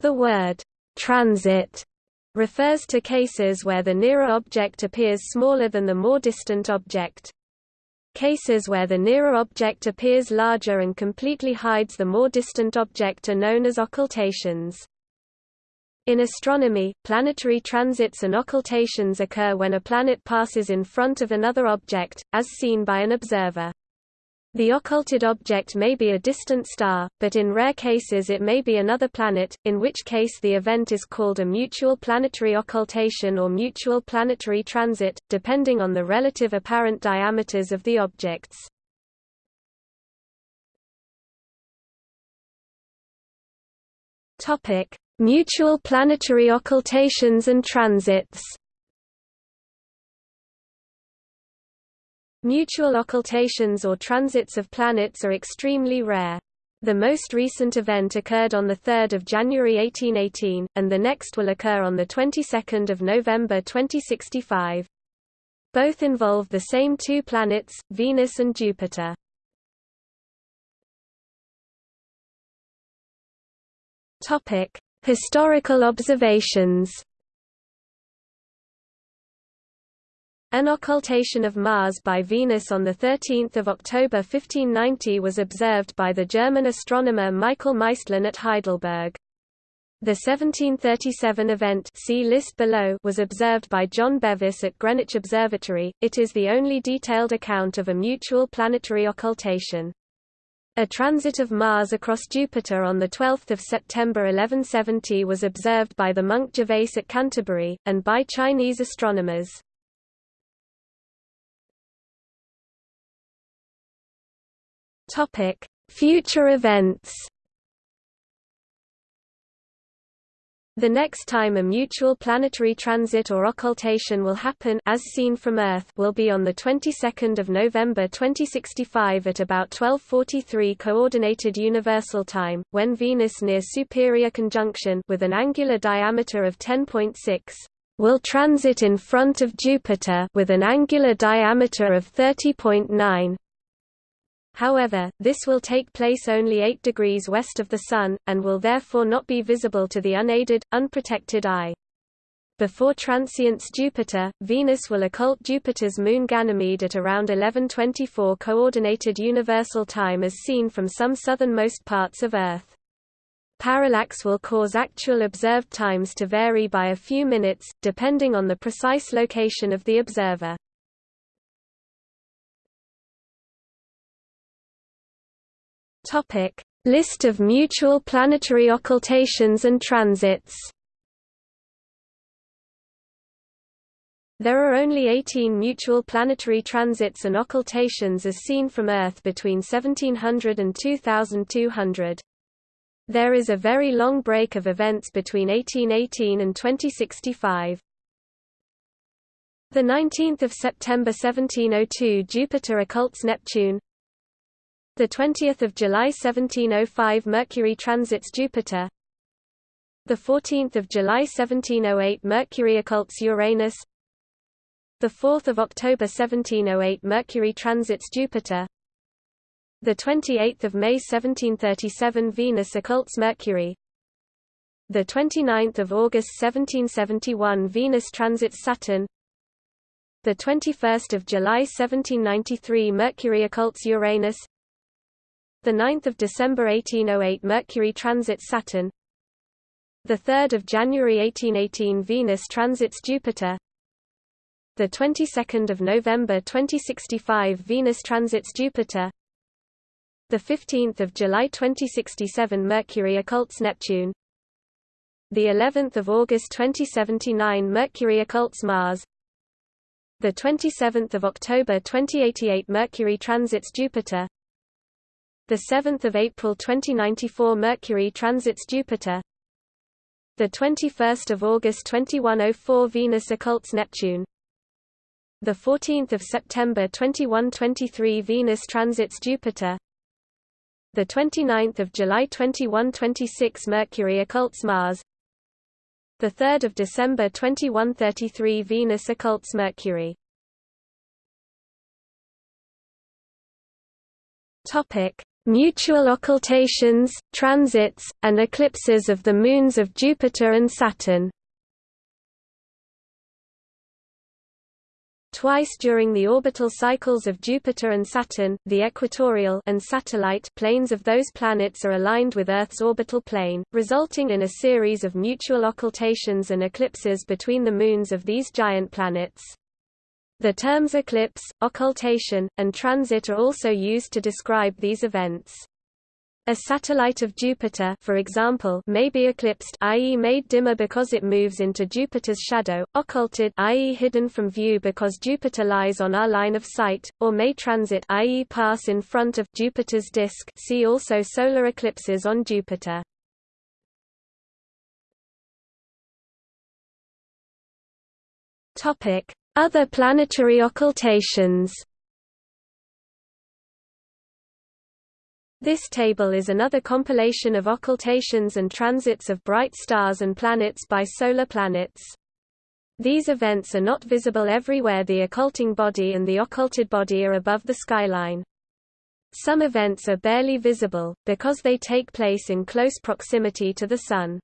The word transit refers to cases where the nearer object appears smaller than the more distant object. Cases where the nearer object appears larger and completely hides the more distant object are known as occultations. In astronomy, planetary transits and occultations occur when a planet passes in front of another object, as seen by an observer. The occulted object may be a distant star, but in rare cases it may be another planet, in which case the event is called a mutual planetary occultation or mutual planetary transit, depending on the relative apparent diameters of the objects. Mutual planetary occultations and transits Mutual occultations or transits of planets are extremely rare. The most recent event occurred on 3 January 1818, and the next will occur on the 22nd of November 2065. Both involve the same two planets, Venus and Jupiter. Historical observations An occultation of Mars by Venus on 13 October 1590 was observed by the German astronomer Michael Maestlin at Heidelberg. The 1737 event see list below was observed by John Bevis at Greenwich Observatory. It is the only detailed account of a mutual planetary occultation. A transit of Mars across Jupiter on 12 September 1170 was observed by the monk Gervase at Canterbury, and by Chinese astronomers. Topic: Future events. The next time a mutual planetary transit or occultation will happen as seen from Earth will be on the 22nd of November 2065 at about 12:43 coordinated universal time when Venus near superior conjunction with an angular diameter of 10.6 will transit in front of Jupiter with an angular diameter of 30.9 However, this will take place only 8 degrees west of the Sun, and will therefore not be visible to the unaided, unprotected eye. Before transients Jupiter, Venus will occult Jupiter's moon Ganymede at around 1124 Coordinated Universal Time as seen from some southernmost parts of Earth. Parallax will cause actual observed times to vary by a few minutes, depending on the precise location of the observer. Topic: List of mutual planetary occultations and transits. There are only 18 mutual planetary transits and occultations as seen from Earth between 1700 and 2200. There is a very long break of events between 1818 and 2065. The 19th of September 1702 Jupiter occults Neptune the 20th of July 1705 Mercury transits Jupiter. The 14th of July 1708 Mercury occults Uranus. The 4th of October 1708 Mercury transits Jupiter. The 28th of May 1737 Venus occults Mercury. The 29th of August 1771 Venus transits Saturn. The 21st of July 1793 Mercury occults Uranus. The 9th of December 1808 Mercury transits Saturn. The 3rd of January 1818 Venus transits Jupiter. The 22nd of November 2065 Venus transits Jupiter. The 15th of July 2067 Mercury occults Neptune. The 11th of August 2079 Mercury occults Mars. The 27th of October 2088 Mercury transits Jupiter. The 7th of April 2094 Mercury transits Jupiter. The 21st of August 2104 Venus occults Neptune. The 14th of September 2123 Venus transits Jupiter. The 29th of July 2126 Mercury occults Mars. The 3rd of December 2133 Venus occults Mercury. Topic: mutual occultations, transits, and eclipses of the moons of Jupiter and Saturn. Twice during the orbital cycles of Jupiter and Saturn, the equatorial and satellite planes of those planets are aligned with Earth's orbital plane, resulting in a series of mutual occultations and eclipses between the moons of these giant planets. The terms eclipse, occultation, and transit are also used to describe these events. A satellite of Jupiter for example, may be eclipsed i.e. made dimmer because it moves into Jupiter's shadow, occulted i.e. hidden from view because Jupiter lies on our line of sight, or may transit i.e. pass in front of Jupiter's disk see also solar eclipses on Jupiter. Topic: other planetary occultations This table is another compilation of occultations and transits of bright stars and planets by solar planets. These events are not visible everywhere the occulting body and the occulted body are above the skyline. Some events are barely visible, because they take place in close proximity to the Sun.